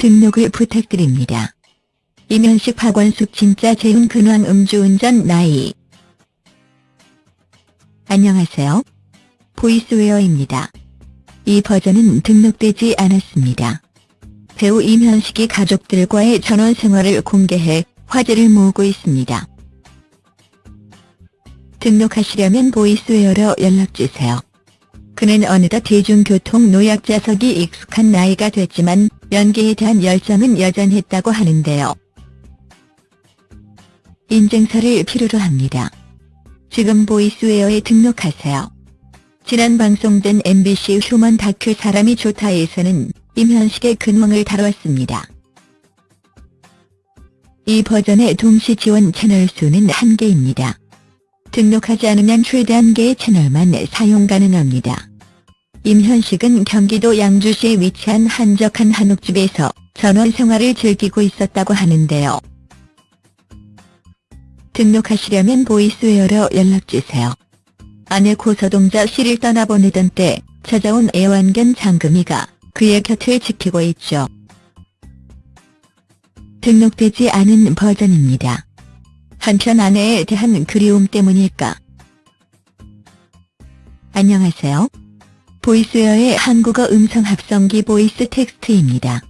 등록을 부탁드립니다. 이면식 박원숙 진짜 재훈 근황 음주운전 나이 안녕하세요. 보이스웨어입니다. 이 버전은 등록되지 않았습니다. 배우 임현식이 가족들과의 전원 생활을 공개해 화제를 모으고 있습니다. 등록하시려면 보이스웨어로 연락주세요. 그는 어느덧 대중교통 노약자석이 익숙한 나이가 됐지만 연기에 대한 열정은 여전했다고 하는데요. 인증서를 필요로 합니다. 지금 보이스웨어에 등록하세요. 지난 방송된 MBC 휴먼 다큐 사람이 좋다에서는 임현식의 근황을 다뤘습니다. 이 버전의 동시 지원 채널 수는 1개입니다. 등록하지 않으면 최대 1개의 채널만 사용 가능합니다. 임현식은 경기도 양주시에 위치한 한적한 한옥집에서 전원 생활을 즐기고 있었다고 하는데요. 등록하시려면 보이스웨어로 연락주세요. 아내 고서동자 씨를 떠나보내던 때 찾아온 애완견 장금이가 그의 곁을 지키고 있죠. 등록되지 않은 버전입니다. 한편 아내에 대한 그리움 때문일까? 안녕하세요. 보이스웨어의 한국어 음성 합성기 보이스 텍스트입니다.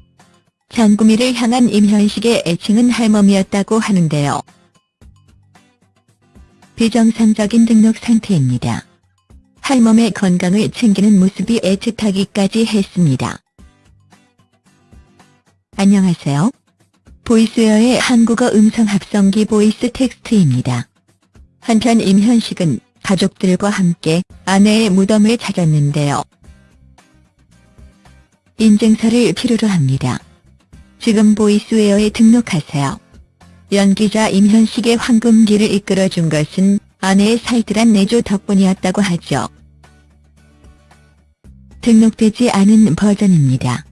장구미를 향한 임현식의 애칭은 할멈이었다고 하는데요. 비정상적인 등록 상태입니다. 할멈의 건강을 챙기는 모습이 애틋하기까지 했습니다. 안녕하세요. Voiceware의 한국어 음성 합성기 VoiceText입니다. 한편 임현식은 가족들과 함께 아내의 무덤을 찾았는데요. 인증서를 필요로 합니다. 지금 Voiceware에 등록하세요. 연기자 임현식의 황금기를 이끌어준 것은 아내의 살뜰한 내조 덕분이었다고 하죠. 등록되지 않은 버전입니다.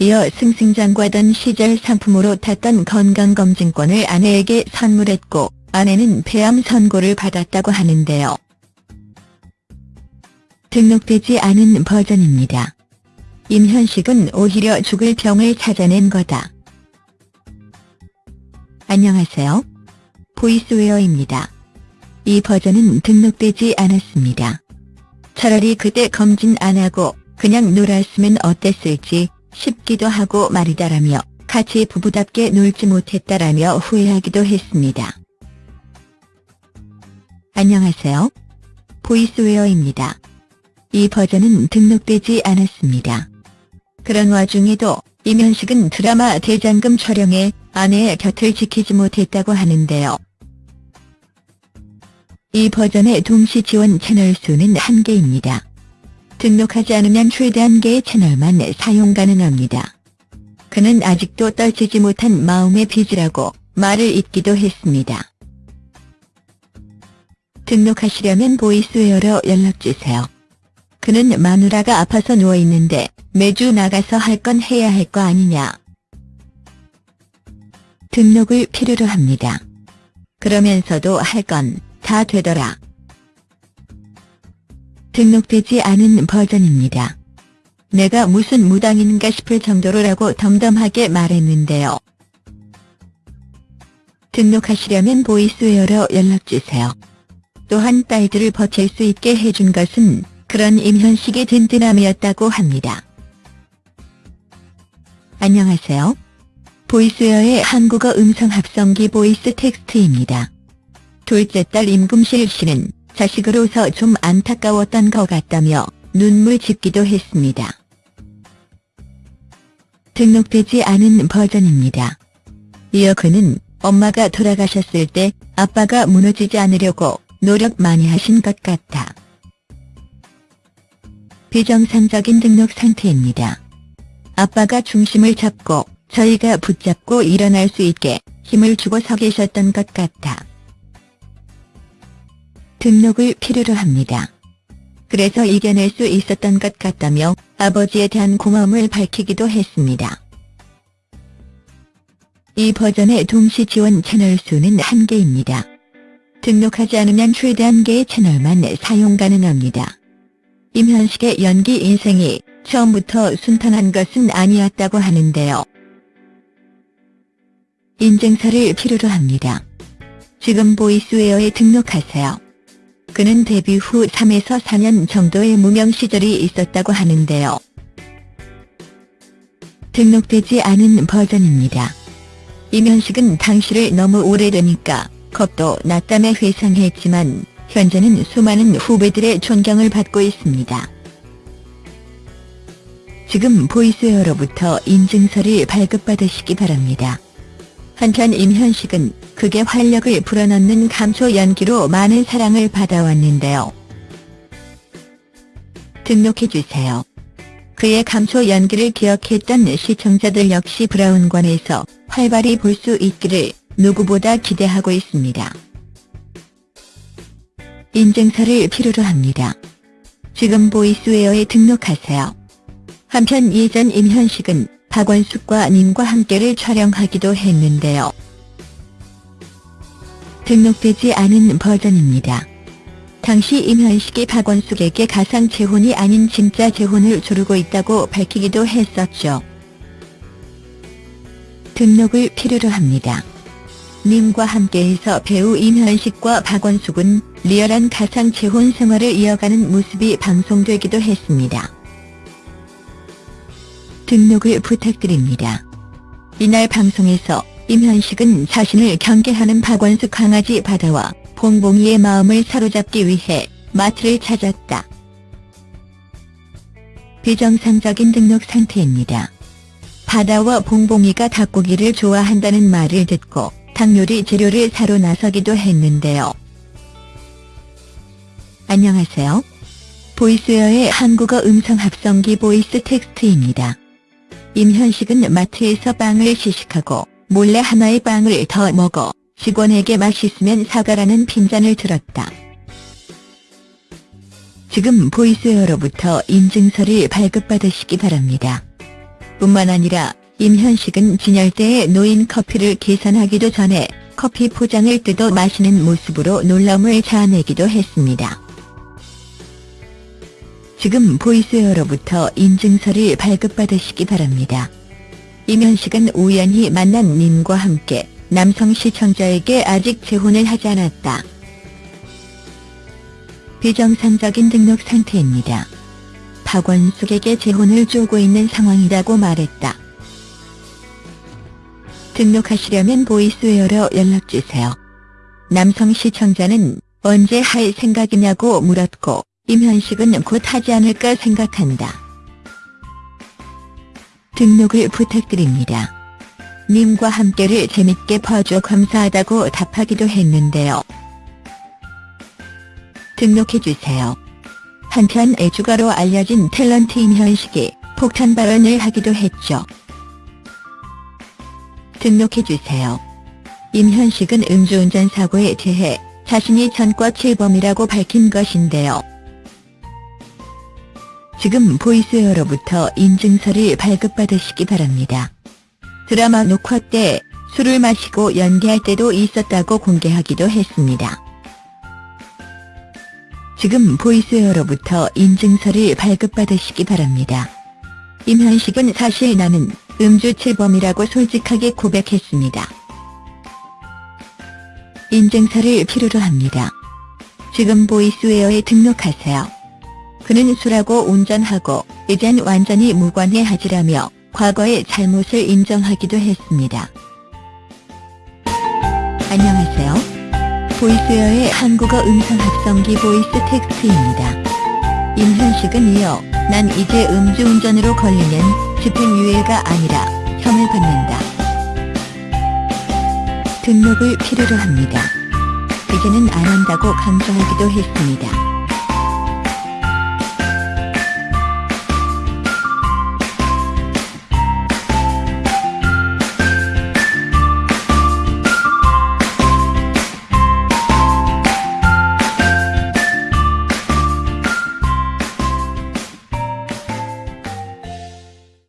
이어 승승장구하던 시절 상품으로 탔던 건강검진권을 아내에게 선물했고 아내는 폐암 선고를 받았다고 하는데요. 등록되지 않은 버전입니다. 임현식은 오히려 죽을 병을 찾아낸 거다. 안녕하세요. 보이스웨어입니다. 이 버전은 등록되지 않았습니다. 차라리 그때 검진 안 하고 그냥 놀았으면 어땠을지 싶기도 하고 말이다라며 같이 부부답게 놀지 못했다라며 후회하기도 했습니다. 안녕하세요. 보이스웨어입니다. 이 버전은 등록되지 않았습니다. 그런 와중에도 임현식은 드라마 대장금 촬영에 아내의 곁을 지키지 못했다고 하는데요. 이 버전의 동시 지원 채널 수는 1개입니다. 등록하지 않으면 최대 1개의 채널만 사용 가능합니다. 그는 아직도 떨치지 못한 마음의 빚이라고 말을 잇기도 했습니다. 등록하시려면 보이스웨어로 연락주세요. 그는 마누라가 아파서 누워있는데 매주 나가서 할 건 해야 할 거 아니냐. 등록을 필요로 합니다. 그러면서도 할 건 다 되더라. 등록되지 않은 버전입니다. 내가 무슨 무당인가 싶을 정도로라고 덤덤하게 말했는데요. 등록하시려면 보이스웨어로 연락주세요. 또한 딸들을 버틸 수 있게 해준 것은 그런 임현식의 든든함이었다고 합니다. 안녕하세요. Voiceware의 한국어 음성 합성기 VoiceText입니다. 둘째 딸 임금실 씨는 자식으로서 좀 안타까웠던 것 같다며 눈물 짓기도 했습니다. 등록되지 않은 버전입니다. 이어 그는 엄마가 돌아가셨을 때 아빠가 무너지지 않으려고 노력 많이 하신 것 같아. 비정상적인 등록 상태입니다. 아빠가 중심을 잡고 저희가 붙잡고 일어날 수 있게 힘을 주고 서 계셨던 것 같아. 등록을 필요로 합니다. 그래서 이겨낼 수 있었던 것 같다며 아버지에 대한 고마움을 밝히기도 했습니다. 이 버전의 동시 지원 채널 수는 1개입니다. 등록하지 않으면 최대 1개의 채널만 사용 가능합니다. 임현식의 연기 인생이 처음부터 순탄한 것은 아니었다고 하는데요. 인증서를 필요로 합니다. 지금 보이스웨어에 등록하세요. 그는 데뷔 후 3에서 4년 정도의 무명 시절이 있었다고 하는데요. 등록되지 않은 버전입니다. 이면식은 당시를 너무 오래되니까 겁도 났다며 회상했지만 현재는 수많은 후배들의 존경을 받고 있습니다. 지금 보이스웨어로부터 인증서를 발급받으시기 바랍니다. 한편 임현식은 극의 활력을 불어넣는 감초 연기로 많은 사랑을 받아왔는데요. 등록해주세요. 그의 감초 연기를 기억했던 시청자들 역시 브라운관에서 활발히 볼 수 있기를 누구보다 기대하고 있습니다. 인증서를 필요로 합니다. 지금 보이스웨어에 등록하세요. 한편 예전 임현식은 박원숙과 님과 함께를 촬영하기도 했는데요. 등록되지 않은 버전입니다. 당시 임현식이 박원숙에게 가상 재혼이 아닌 진짜 재혼을 조르고 있다고 밝히기도 했었죠. 등록을 필요로 합니다. 님과 함께해서 배우 임현식과 박원숙은 리얼한 가상 재혼 생활을 이어가는 모습이 방송되기도 했습니다. 등록을 부탁드립니다. 이날 방송에서 임현식은 자신을 경계하는 박원숙 강아지 바다와 봉봉이의 마음을 사로잡기 위해 마트를 찾았다. 비정상적인 등록 상태입니다. 바다와 봉봉이가 닭고기를 좋아한다는 말을 듣고 닭요리 재료를 사러 나서기도 했는데요. 안녕하세요. Voiceware의 한국어 음성 합성기 VoiceText입니다. 임현식은 마트에서 빵을 시식하고 몰래 하나의 빵을 더 먹어 직원에게 맛있으면 사가라는 핀잔을 들었다. 지금 Voiceware로부터 인증서를 발급받으시기 바랍니다. 뿐만 아니라 임현식은 진열대에 놓인 커피를 계산하기도 전에 커피 포장을 뜯어 마시는 모습으로 놀라움을 자아내기도 했습니다. 지금 보이스웨어로부터 인증서를 발급받으시기 바랍니다. 임현식은 우연히 만난 님과 함께 남성 시청자에게 아직 재혼을 하지 않았다. 비정상적인 등록 상태입니다. 박원숙에게 재혼을 쪼고 있는 상황이라고 말했다. 등록하시려면 보이스웨어로 연락주세요. 남성 시청자는 언제 할 생각이냐고 물었고 임현식은 곧 하지 않을까 생각한다. 등록을 부탁드립니다. 님과 함께를 재밌게 봐줘 감사하다고 답하기도 했는데요. 등록해주세요. 한편 애주가로 알려진 탤런트 임현식이 폭탄 발언을 하기도 했죠. 등록해주세요. 임현식은 음주운전 사고에 대해 자신이 전과 7범이라고 밝힌 것인데요. 지금 보이스웨어로부터 인증서를 발급받으시기 바랍니다. 드라마 녹화 때 술을 마시고 연기할 때도 있었다고 공개하기도 했습니다. 지금 보이스웨어로부터 인증서를 발급받으시기 바랍니다. 임현식은 사실 나는 음주칠범이라고 솔직하게 고백했습니다. 인증서를 필요로 합니다. 지금 보이스웨어에 등록하세요. 그는 술하고 운전하고 이젠 완전히 무관해 하지라며 과거의 잘못을 인정하기도 했습니다. 안녕하세요. Voiceware의 한국어 음성 합성기 VoiceText입니다. 임현식은 이어 난 이제 음주운전으로 걸리면 집행유예가 아니라 형을 받는다. 등록을 필요로 합니다. 이제는 안 한다고 강조하기도 했습니다.